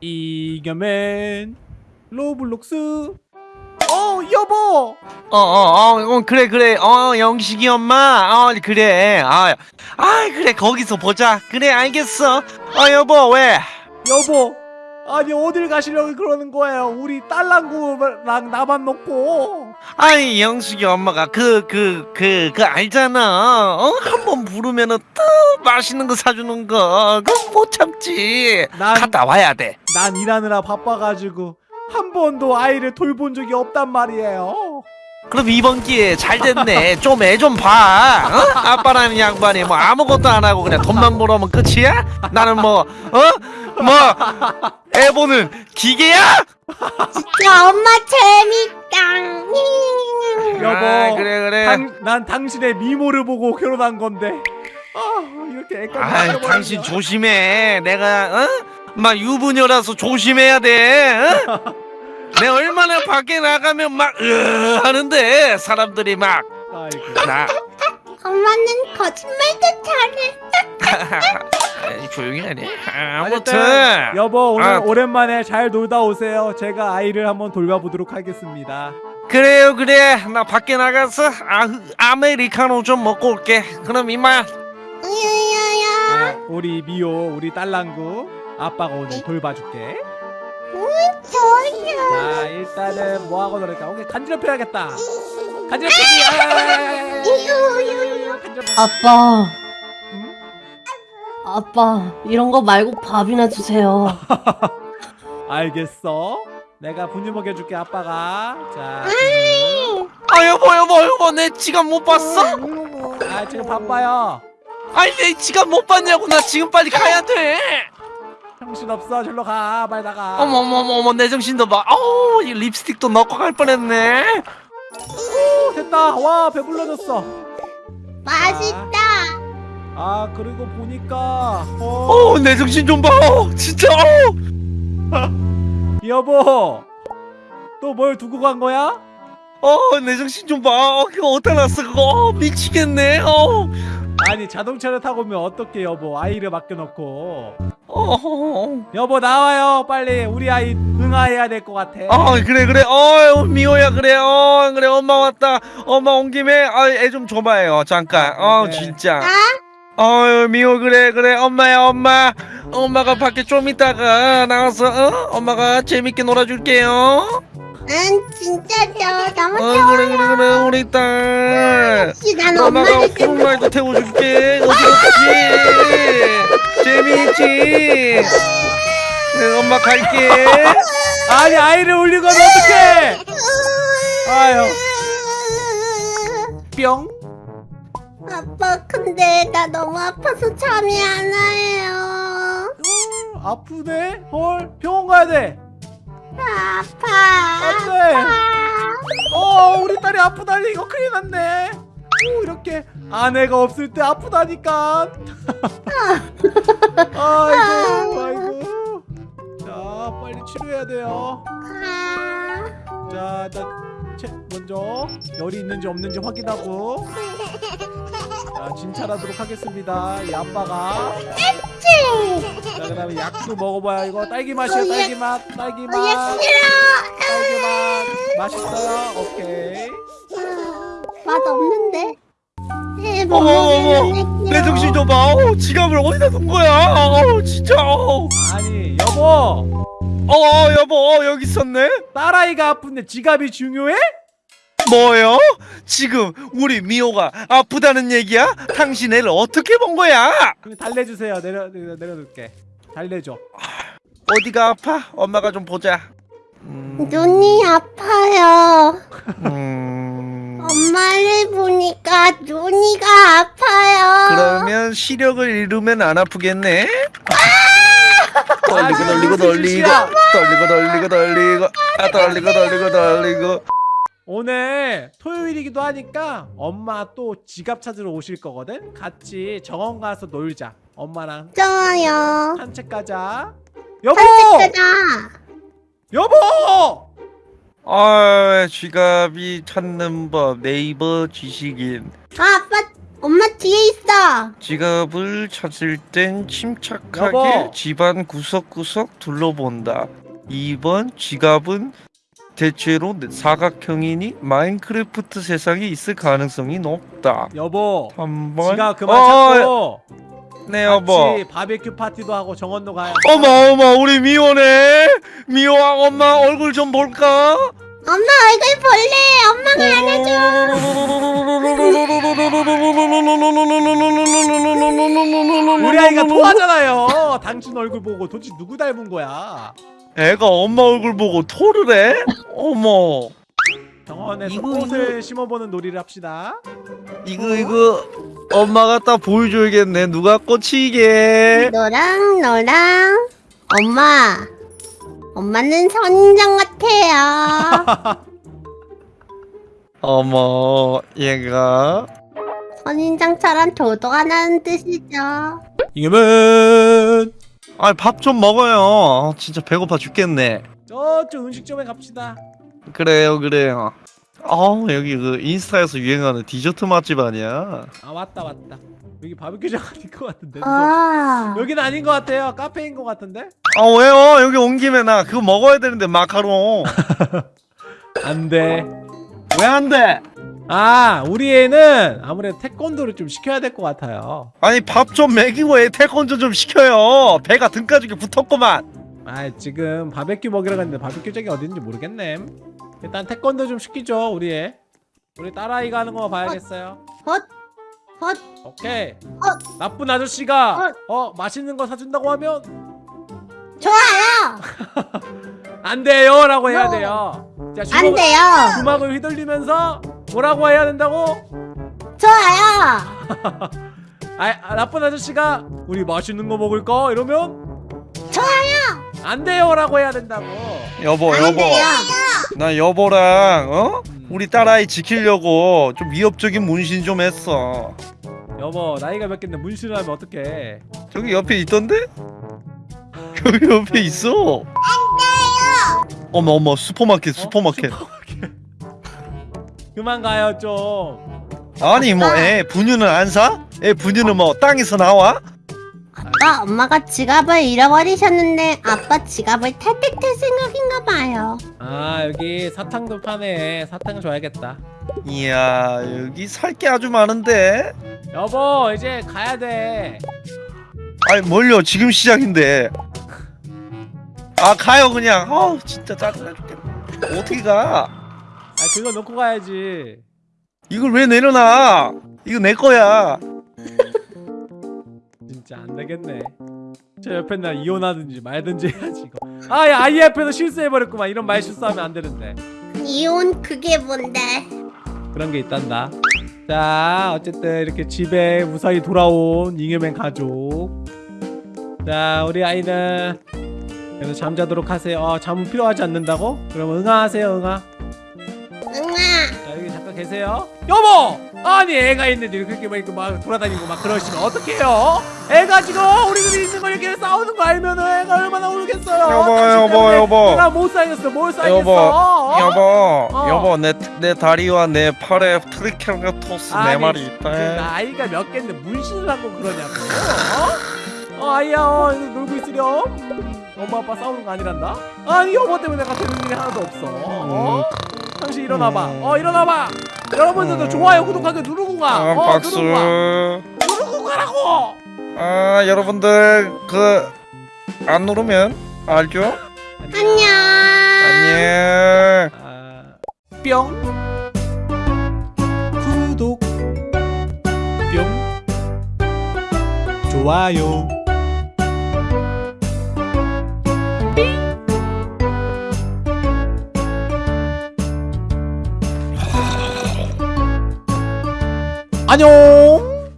이겨맨 로블록스 어 여보 어, 어, 어, 어, 그래, 그래. 어, 영식이 엄마. 어, 그래. 아, 아, 그래. 거기서 보자. 그래, 알겠어. 어, 여보, 왜? 여보 아니 어딜 가시려고 그러는 거예요 우리 딸랑구랑 나만 놓고 아이, 영식이 엄마가 그, 그, 그, 그 알잖아. 어, 한 번 부르면은 또 맛있는 거 사주는 거. 그거 못 참지. 난- 갔다 와야 돼. 난 일하느라 바빠가지고 한 번도 아이를 돌본 적이 없단 말이에요 그럼 이번 기회에 잘 됐네. 좀 애 좀 봐. 어? 아빠라는 양반이 뭐 아무것도 안 하고 그냥 돈만 벌어오면 끝이야? 나는 뭐, 어? 뭐, 애 보는 기계야? 야 엄마 재밌다. 여보 아, 그래, 그래. 당, 난 당신의 미모를 보고 결혼한 건데 아 이렇게 애까지 아. 당신 조심해. 내가 어? 막 유부녀라서 조심해야 돼. 어? 내가 얼마나 밖에 나가면 막 으, 하는데 사람들이 막 아이고. 나 엄마는 거짓말도 잘해. 조용히 하네. 어쨌든 아무튼 여보 오늘 아. 오랜만에 잘 놀다 오세요 제가 아이를 한번 돌봐보도록 하겠습니다 그래요 그래. 나 밖에 나가서 아, 아메리카노 좀 먹고 올게. 그럼 이만. 야야야. 아, 우리 미호 우리 딸랑구 아빠가 오늘 돌봐줄게. 자 일단은 뭐하고 놀을까 오케이 간지럽혀야겠다 간지럽히기 아. 간지럽 아빠, 응? 아빠, 이런 거 말고 밥이나 주세요. 알겠어 내가 분유 먹여줄게 아빠가 자 아 여보 여보 여보 내 지갑 못 봤어? 아 지금 바빠요 아니 내 지갑 못 봤냐고 나 지금 빨리 가야 돼. 정신없어 절로 가 빨리 나가 어머 어머 어머 어머 내 정신도 봐. 어우 이 립스틱도 넣고 갈 뻔했네. 됐다 와 배불러졌어 맛있다. 아 그리고 보니까 어 어내 정신 좀 봐. 어, 진짜. 어. 여보 또 뭘 두고 간 거야? 어내 정신 좀 봐. 어, 그거 어디다 놨어 그거 어, 미치겠네. 어. 아니 자동차를 타고 오면 어떡해 여보 아이를 맡겨놓고 어. 여보 나와요 빨리 우리 아이 응아해야 될 것 같아 아 그래 그래 어 미호야 그래 어 그래 엄마 왔다 엄마 온 김에 아 애 좀 줘봐요 잠깐 어 네. 진짜 아? 어유 미호 그래 그래. 엄마야 엄마. 엄마가 밖에 좀 있다가 나가서 어? 엄마가 재밌게 놀아줄게요. 난 진짜 저 너무 어 그래 그래 그래. 우리 딸. 난 엄마가 엄마를 푸른라이도 태워줄게. 어디 갔지 재미있지? 네, 엄마 갈게. 아니 아이를 울리고 하면 어떡해. 아유 뿅 아빠 근데 나 너무 아파서 잠이 안 와요. 아프네 헐 병원 가야 돼 아파. 안돼 아파. 어 우리 딸이 아프다니 이거 큰일 났네 오 이렇게 아내가 없을 때 아프다니까 아이고 아이고 자 빨리 치료해야 돼요 아. 자 일단 체, 먼저 열이 있는지 없는지 확인하고 자 진찰하도록 하겠습니다 이 아빠가 자 그다음에 약도 먹어봐야 이거 딸기 맛이에요 딸기 맛 딸기 어, 얘 맛. 딸기 맛 맛있어요 오케이 맛 없는데. 네, 못 어머 어머. 내 정신 좀 봐. 어, 지갑을 어디다 둔 거야? 어, 진짜. 어, 아니 여보 어, 여보 어, 여기 있었네. 딸아이가 아픈데 지갑이 중요해? 뭐요? 지금 우리 미호가 아프다는 얘기야? 당신 애를 어떻게 본 거야? 그럼 달래주세요 내려, 내려 내려둘게 달래줘 어디가 아파? 엄마가 좀 보자. 음, 눈이 아파요. 음, 엄마를 보니까 눈이가 아파요. 그러면 시력을 잃으면 안 아프겠네? 아, 떨리고 지금 떨리고 무슨 떨리고 짓이야? 떨리고 떨리고 떨리고 아 떨리고 떨리고 떨리고. 오늘 토요일이기도 하니까 엄마 또 지갑 찾으러 오실 거거든? 같이 정원 가서 놀자. 엄마랑 좋아요. 산책 가자. 여보. 여보! 아 지갑이 찾는 법 네이버 지식인. 아, 아빠 엄마 뒤에 있어. 지갑을 찾을 땐 침착하게 여보. 집안 구석구석 둘러본다. 2번 지갑은 대체로 사각형이니 마인크래프트 세상에 있을 가능성이 높다. 여보 3번 지가 그만 어, 찾고 네 여보 같이 바베큐 파티도 하고 정원도 가요 어머 어머 우리 미호네 미호아 엄마 얼굴 좀 볼까? 엄마 얼굴 볼래. 엄마가 우리 아이가 토하잖아요. 당신 얼굴 보고 도대체 누구 닮은 거야? 애가 엄마 얼굴 보고 토를 해? 어머. 정원에서 이거, 꽃을 심어보는 놀이를 합시다. 이거 이거 엄마가 딱 보여줘야겠네. 누가 꽂히게? 너랑 너랑. 엄마. 엄마는 선인장 같아 요. 어머 얘가. 선인장처럼 도도하다는 뜻이죠. 이겨면 아 밥 좀 먹어요. 진짜 배고파 죽겠네. 저쪽 음식점에 갑시다. 그래요 그래요. 어 여기 그 인스타에서 유행하는 디저트 맛집 아니야? 아 왔다 왔다 여기 바베큐장 아닌 것 같은데? 아. 여기는 아닌 것 같아요. 카페인 것 같은데? 아 왜요? 여기 온 김에 나 그거 먹어야 되는데 마카롱. 안돼. 왜 안 돼? 아 우리 애는 아무래도 태권도를 좀 시켜야 될 것 같아요. 아니 밥 좀 먹이고 애 태권도 좀 시켜요. 배가 등가죽에 붙었구만. 아 지금 바베큐 먹이러 갔는데 바베큐장이 어딘지 모르겠네. 일단 태권도 좀 시키죠 우리 애. 우리 딸아이가 하는 거 봐야겠어요. 헛. 헛. 오케이 어. 나쁜 아저씨가 어 맛있는 거 사준다고 하면 좋아요. 안 돼요 라고 해야 No. 돼요 자안 주먹, 돼요. 주먹을 휘둘리면서 뭐라고 해야 된다고? 좋아요. 아, 아, 나쁜 아저씨가 우리 맛있는 거 먹을까? 이러면 좋아요. 안 돼요 라고 해야 된다고 여보 안 여보 돼요. 나 여보랑 어? 음. 우리 딸아이 지키려고 좀 위협적인 문신 좀 했어 여보 나이가 몇 갠데 문신을 하면 어떡해 저기 옆에 있던데? 여기 옆에 있어 어머 어머 슈퍼마켓 슈퍼마켓 그만 가요 좀 아니 뭐 애 분유는 안 사? 애 분유는 뭐 땅에서 나와? 아빠 엄마가 지갑을 잃어버리셨는데 아빠 지갑을 탈탈탈 생각인가 봐요. 아 여기 사탕도 파네. 사탕 줘야겠다. 이야 여기 살 게 아주 많은데? 여보 이제 가야 돼. 아니 뭘요? 지금 시작인데. 아 가요 그냥. 아우 진짜 짜증나 죽겠네. 어떻게 가? 아 그거 놓고 가야지. 이걸 왜 내려놔? 이거 내 거야 진짜 안 되겠네. 저 옆에 나 이혼하든지 말든지 해야지 이거. 아야 아이 앞에서 실수해버렸구만. 이런 말 실수하면 안 되는데. 이혼 그게 뭔데? 그런 게 있단다. 자 어쨌든 이렇게 집에 무사히 돌아온 잉여맨 가족. 자 우리 아이는 그래서 잠자도록 하세요. 어, 잠은 필요하지 않는다고? 그럼 여기 잠깐 계세요 여보! 아니 애가 있는데 이렇게 막, 이렇게 막 돌아다니고 막 그러시면 어떡해요? 애가 지금 우리 둘이 있는 거 이렇게 싸우는 거 알면은 애가 얼마나 울겠어요 여보, 여보, 여보. 내가 못 살겠어 뭘 살겠어 여보 어? 여보 어. 여보 내, 내 다리와 내 팔에 트리케라톱스 네 마리 그 있다 나이가 몇 갠데 문신을 하고 그러냐고 어? 어 아이야 어, 놀고 있으렴 음, 엄마 아빠 싸우는 거 아니란다 아니 여보 때문에 내가 되는 일이 하나도 없어 어? 당신 일어나봐 음. 어 일어나봐 여러분들도 음. 좋아요 구독하기 누르고 가. 아, 어, 박수. 누르고 가. 누르고 가라고! 아 여러분들 그 안 누르면 알죠? 안녕. 안녕. 아, 뿅. 구독. 뿅. 좋아요 안녕